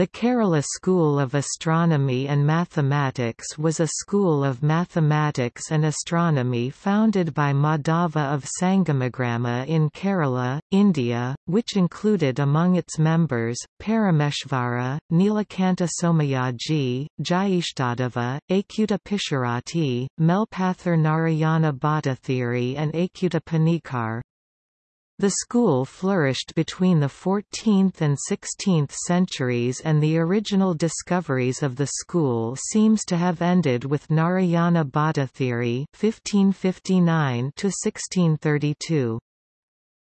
The Kerala School of Astronomy and Mathematics was a school of mathematics and astronomy founded by Madhava of Sangamagrama in Kerala, India, which included among its members, Parameshvara, Nilakanta Somayaji, Jyeshtadeva, Achyuta Pisharati, Melpathur Narayana Bhattathiri and Achyuta Panikkar. The school flourished between the 14th and 16th centuries and the original discoveries of the school seems to have ended with Narayana Bhattathiri 1559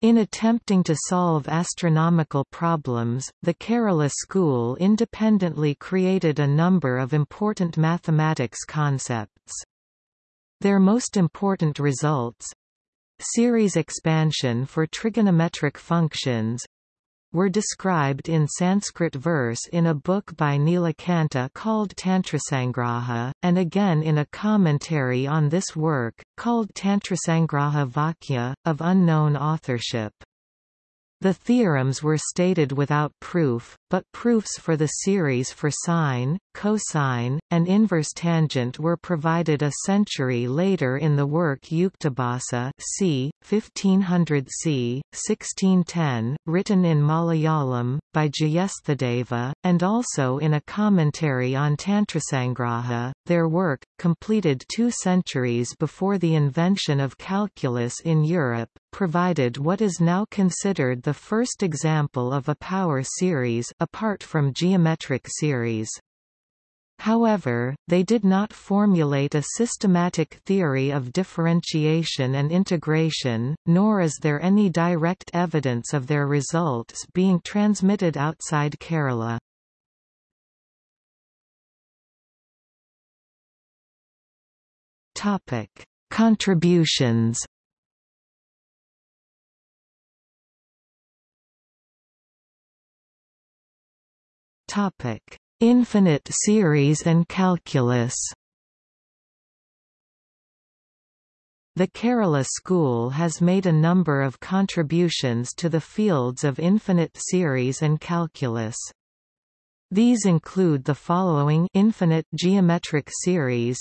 In attempting to solve astronomical problems, the Kerala school independently created a number of important mathematics concepts. Their most important results, series expansion for trigonometric functions were described in Sanskrit verse in a book by Nilakanta called Tantrasangraha, and again in a commentary on this work, called Tantrasangraha Vakya, of unknown authorship. The theorems were stated without proof, but proofs for the series for sine, cosine, and inverse tangent were provided a century later in the work Yuktibhasa c. 1500 c. 1610, written in Malayalam, by Jyeshtadeva, and also in a commentary on Tantrasangraha. Their work, completed two centuries before the invention of calculus in Europe, provided what is now considered the first example of a power series apart from geometric series. However, they did not formulate a systematic theory of differentiation and integration, nor is there any direct evidence of their results being transmitted outside Kerala. Contributions Topic: Infinite series and calculus. The Kerala School has made a number of contributions to the fields of infinite series and calculus. These include the following infinite geometric series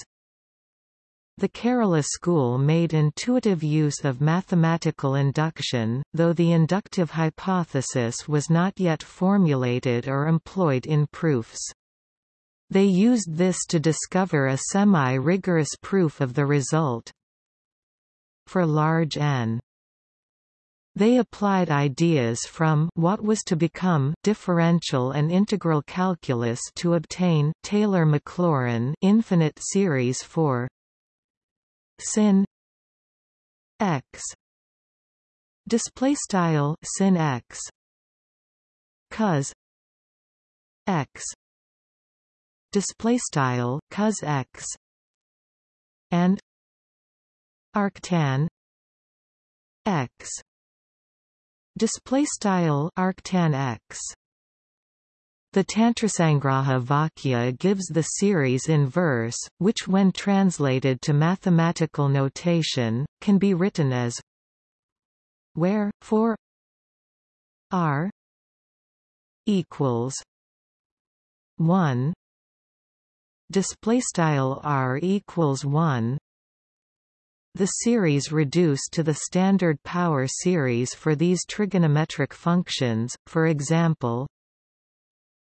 the Kerala school made intuitive use of mathematical induction, though the inductive hypothesis was not yet formulated or employed in proofs. They used this to discover a semi-rigorous proof of the result. For large n, they applied ideas from what was to become differential and integral calculus to obtain Taylor-Maclaurin infinite series for sin x. Display style sin x. Cos x. Display style cos x. And arctan x. Display style arctan x the Tantrasangraha Vakya gives the series in verse, which when translated to mathematical notation, can be written as where, for r equals 1 display style r equals 1 the series reduced to the standard power series for these trigonometric functions for example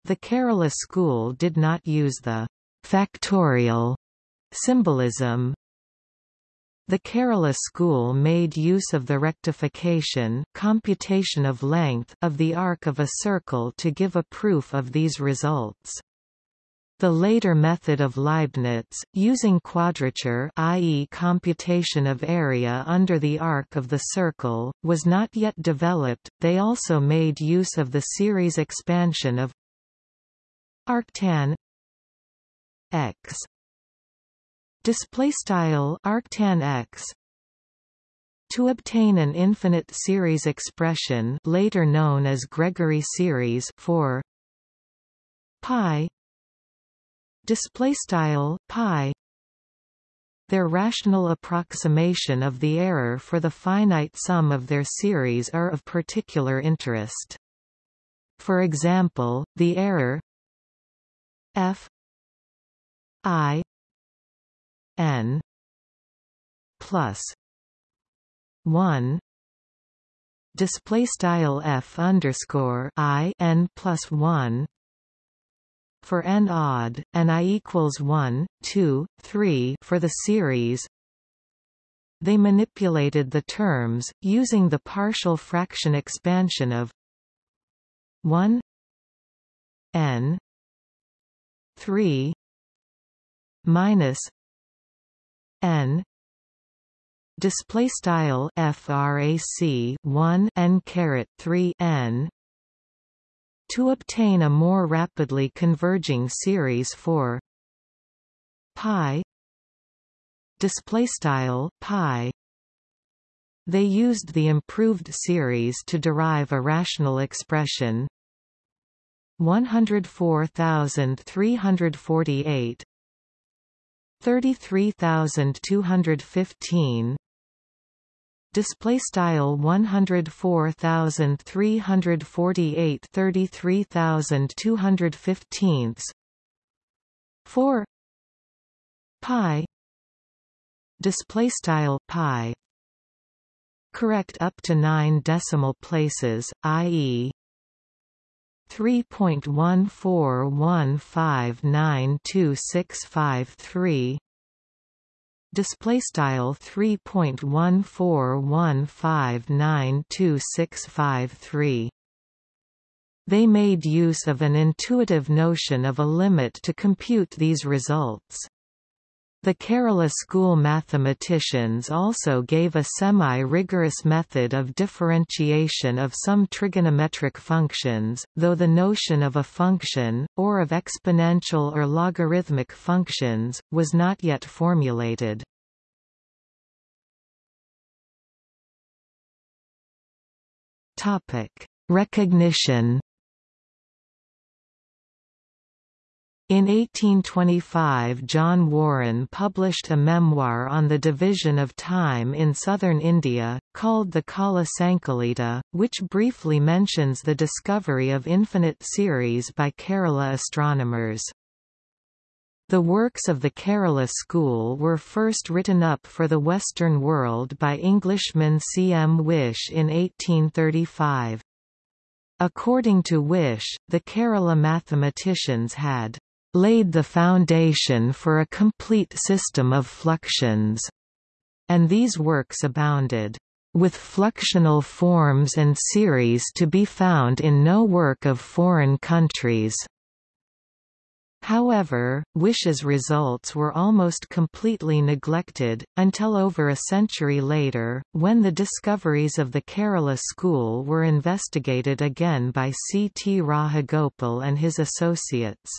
the Kerala school did not use the factorial symbolism. The Kerala school made use of the rectification computation of length of the arc of a circle to give a proof of these results. The later method of Leibniz, using quadrature i.e. computation of area under the arc of the circle, was not yet developed. They also made use of the series expansion of arctan x. Display style arctan x. To obtain an infinite series expression later known as Gregory series for pi. Display style pi. Their rational approximation of the error for the finite sum of their series are of particular interest. For example, the error f i n plus 1 display style f underscore i n plus 1 for n odd and i equals 1 2 3 for the series. They manipulated the terms using the partial fraction expansion of 1 n 3 minus n display style frac 1 n caret 3 n to obtain a more rapidly converging series for pi display style pi. They used the improved series to derive a rational expression 104348 33215 display style 104348 33215 4 pi. Display style pi. Correct up to 9 decimal places i.e. 3.141592653 display style 3.141592653 they made use of an intuitive notion of a limit to compute these results the Kerala school mathematicians also gave a semi-rigorous method of differentiation of some trigonometric functions, though the notion of a function, or of exponential or logarithmic functions, was not yet formulated. Recognition In 1825 John Warren published a memoir on the division of time in southern India, called the Kala Sankalita, which briefly mentions the discovery of infinite series by Kerala astronomers. The works of the Kerala school were first written up for the Western world by Englishman C. M. Whish in 1835. According to Whish, the Kerala mathematicians had laid the foundation for a complete system of fluxions, and these works abounded with fluxional forms and series to be found in no work of foreign countries. However, Whish's results were almost completely neglected, until over a century later, when the discoveries of the Kerala school were investigated again by C. T. Rajagopal and his associates.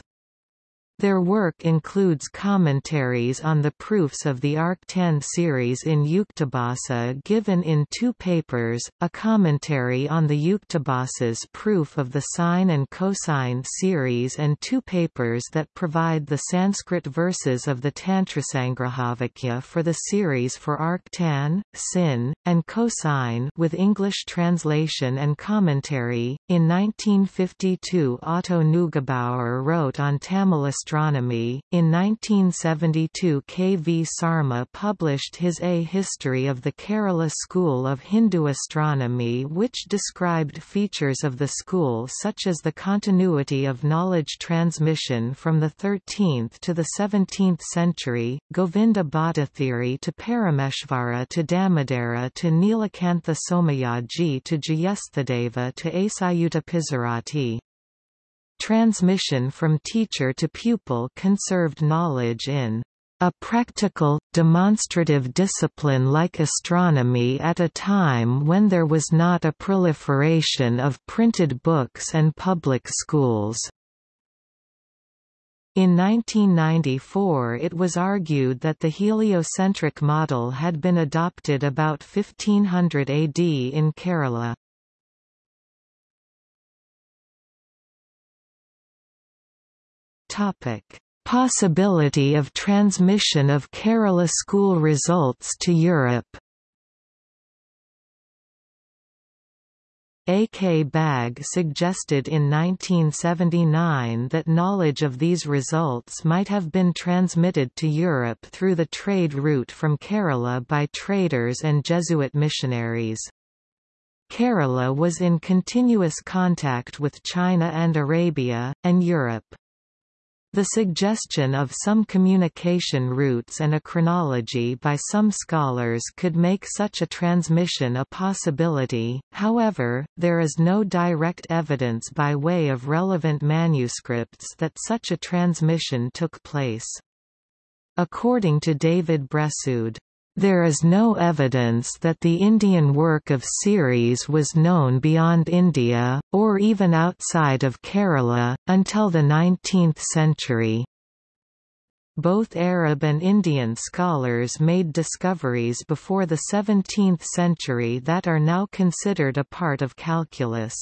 Their work includes commentaries on the proofs of the arctan series in Yuktibhasa given in two papers, a commentary on the Yuktibhasa's proof of the sine and cosine series and two papers that provide the Sanskrit verses of the Tantrasangrahavakya for the series for arctan, sin, and cosine with English translation and commentary. In 1952 Otto Neugebauer wrote on Tamil astronomy. In 1972 K. V. Sarma published his A History of the Kerala School of Hindu Astronomy which described features of the school such as the continuity of knowledge transmission from the 13th to the 17th century, Govinda Bhattathiri to Parameshvara to Damodara to Nilakantha Somayaji to Jyeshtadeva to Achyuta Pisharati. Transmission from teacher to pupil conserved knowledge in a practical, demonstrative discipline like astronomy at a time when there was not a proliferation of printed books and public schools. In 1994 it was argued that the heliocentric model had been adopted about 1500 AD in Kerala. Topic: Possibility of transmission of Kerala school results to Europe A. K. Bag suggested in 1979 that knowledge of these results might have been transmitted to Europe through the trade route from Kerala by traders and Jesuit missionaries. Kerala was in continuous contact with China and Arabia, and Europe. The suggestion of some communication routes and a chronology by some scholars could make such a transmission a possibility, however, there is no direct evidence by way of relevant manuscripts that such a transmission took place. According to David Bressoud, there is no evidence that the Indian work of series was known beyond India, or even outside of Kerala, until the 19th century. Both Arab and Indian scholars made discoveries before the 17th century that are now considered a part of calculus.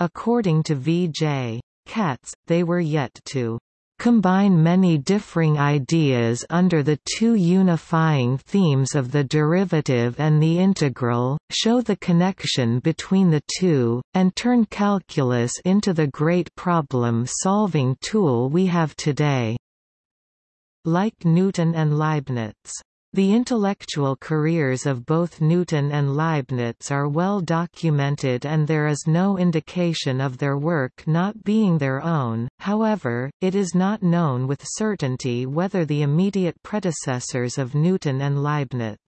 According to V. J. Katz, they were yet to combine many differing ideas under the two unifying themes of the derivative and the integral, show the connection between the two, and turn calculus into the great problem-solving tool we have today. Like Newton and Leibniz the intellectual careers of both Newton and Leibniz are well documented and there is no indication of their work not being their own, however, it is not known with certainty whether the immediate predecessors of Newton and Leibniz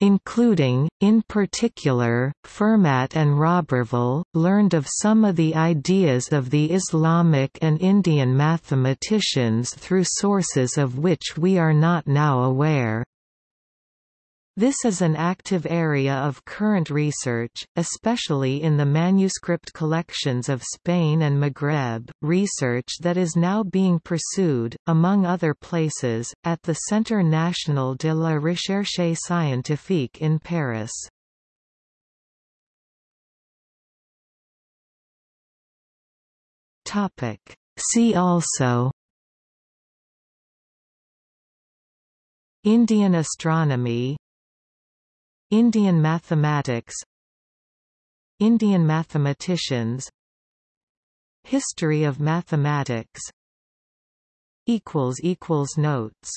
including, in particular, Fermat and Roberval, learned of some of the ideas of the Islamic and Indian mathematicians through sources of which we are not now aware. This is an active area of current research, especially in the manuscript collections of Spain and Maghreb, research that is now being pursued, among other places, at the Centre National de la Recherche Scientifique in Paris. See also Indian astronomy Indian mathematics Indian mathematicians History of mathematics Notes